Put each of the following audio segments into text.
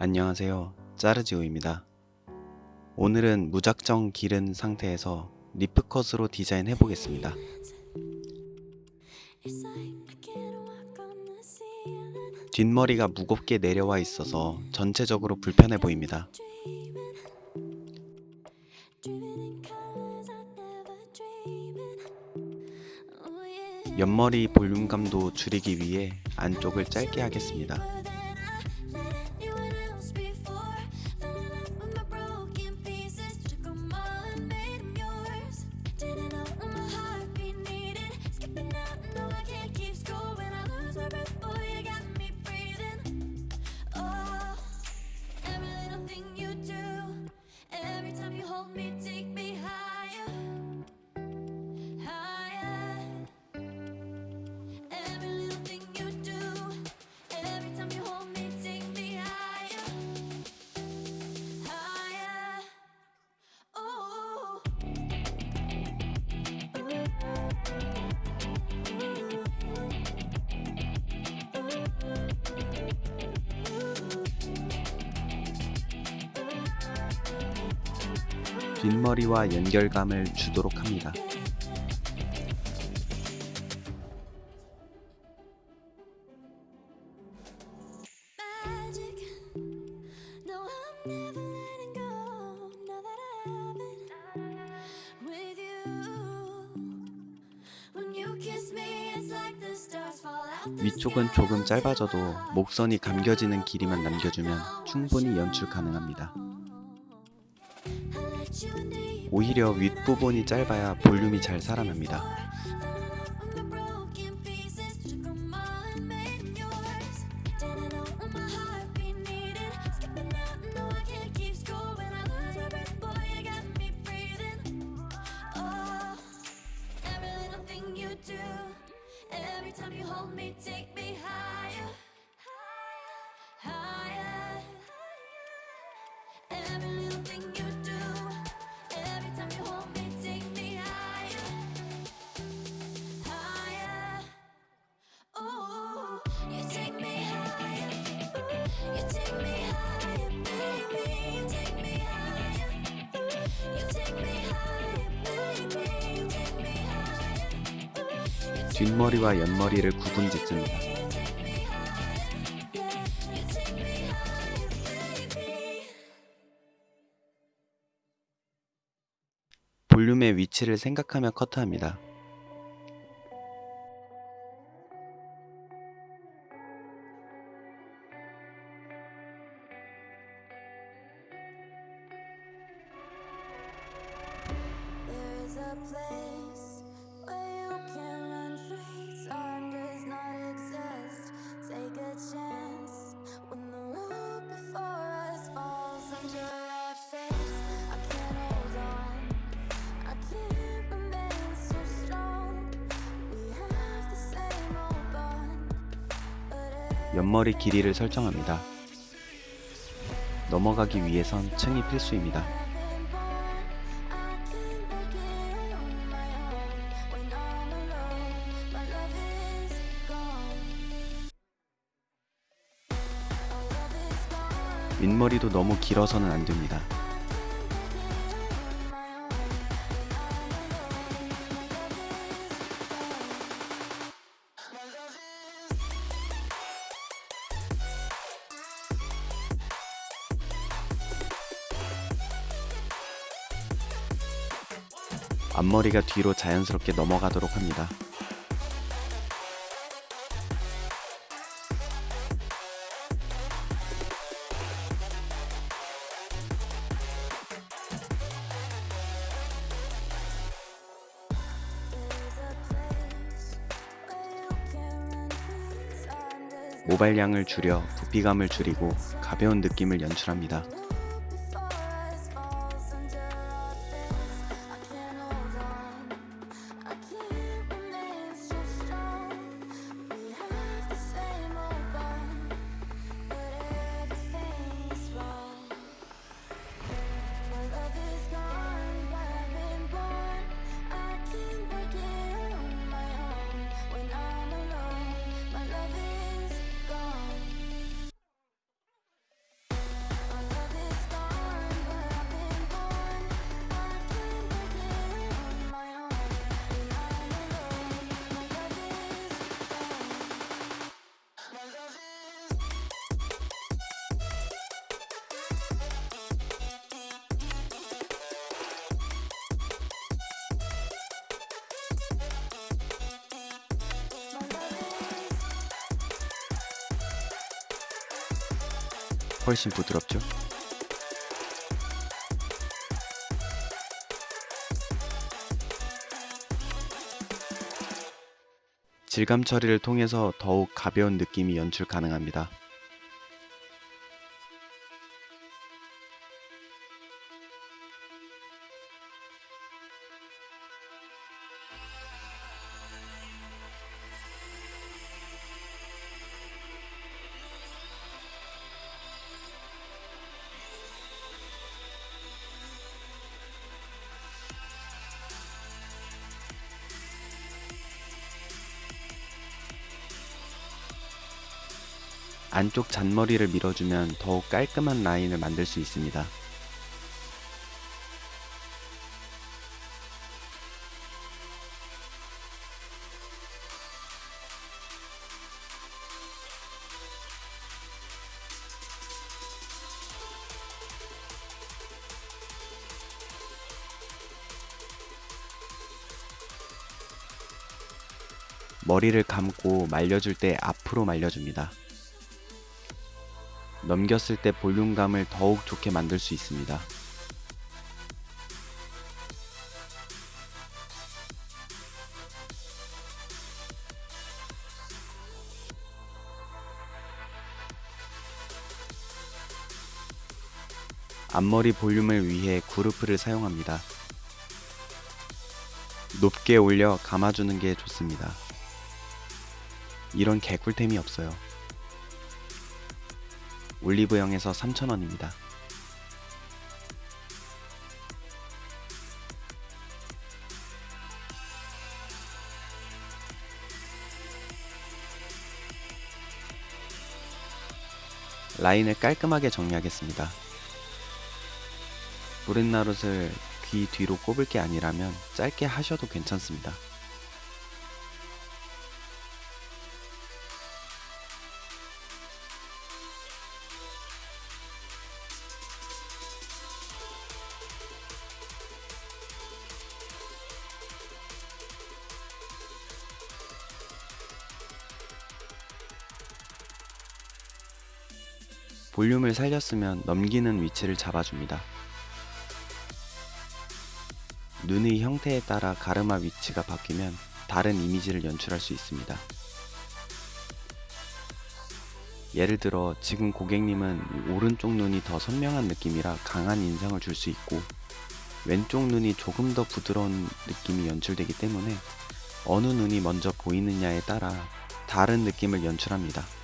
안녕하세요. 짜르지오입니다. 오늘은 무작정 기른 상태에서 리프컷으로 디자인 해 보겠습니다. 뒷머리가 무겁게 내려와 있어서 전체적으로 불편해 보입니다. 옆머리 볼륨감도 줄이기 위해 안쪽을 짧게 하겠습니다. 뒷머리와 연결감을 주도록 합니다. 위쪽은 조금 짧아져도 목선이 감겨지는 길이만 남겨주면 충분히 연출 가능합니다. 오히려 윗부분이 짧아야 볼륨이 잘 살아납니다. 뒷머리와 옆머리를 구분 짓습니다. 볼륨의 위치를 생각하며 커트합니다. A place 옆머리 길이를 설정합니다. 넘어가기 위해선 층이 필수입니다. 윗머리도 너무 길어서는 안 됩니다. 앞머리가 뒤로 자연스럽게 넘어가도록 합니다. 모발량을 줄여 부피감을 줄이고 가벼운 느낌을 연출합니다. 훨씬 부드럽죠? 질감 처리를 통해서 더욱 가벼운 느낌이 연출 가능합니다. 안쪽 잔머리를 밀어주면 더욱 깔끔한 라인을 만들 수 있습니다. 머리를 감고 말려줄 때 앞으로 말려줍니다. 넘겼을 때 볼륨감을 더욱 좋게 만들 수 있습니다. 앞머리 볼륨을 위해 구르프를 사용합니다. 높게 올려 감아주는 게 좋습니다. 이런 개꿀템이 없어요. 올리브영에서 3,000원입니다. 라인을 깔끔하게 정리하겠습니다. 브렛나룻을 귀 뒤로 꼽을 게 아니라면 짧게 하셔도 괜찮습니다. 볼륨을 살렸으면 넘기는 위치를 잡아줍니다. 눈의 형태에 따라 가르마 위치가 바뀌면 다른 이미지를 연출할 수 있습니다. 예를 들어 지금 고객님은 오른쪽 눈이 더 선명한 느낌이라 강한 인상을 줄 수 있고 왼쪽 눈이 조금 더 부드러운 느낌이 연출되기 때문에 어느 눈이 먼저 보이느냐에 따라 다른 느낌을 연출합니다.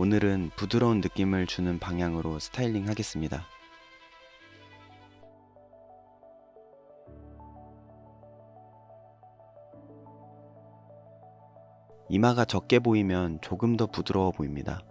오늘은 부드러운 느낌을 주는 방향으로 스타일링 하겠습니다. 이마가 적게 보이면 조금 더 부드러워 보입니다.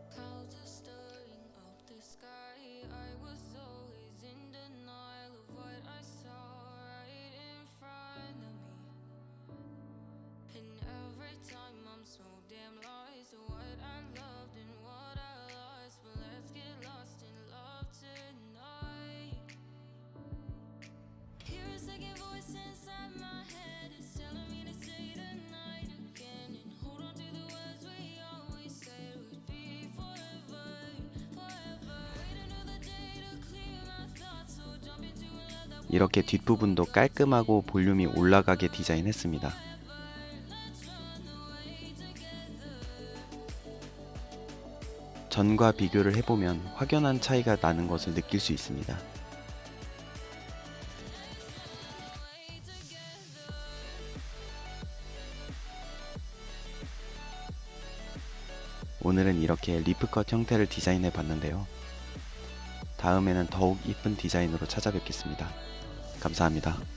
이렇게 뒷부분도 깔끔하고 볼륨이 올라가게 디자인했습니다. 전과 비교를 해보면 확연한 차이가 나는 것을 느낄 수 있습니다. 오늘은 이렇게 리프컷 형태를 디자인해 봤는데요. 다음에는 더욱 이쁜 디자인으로 찾아뵙겠습니다. 감사합니다.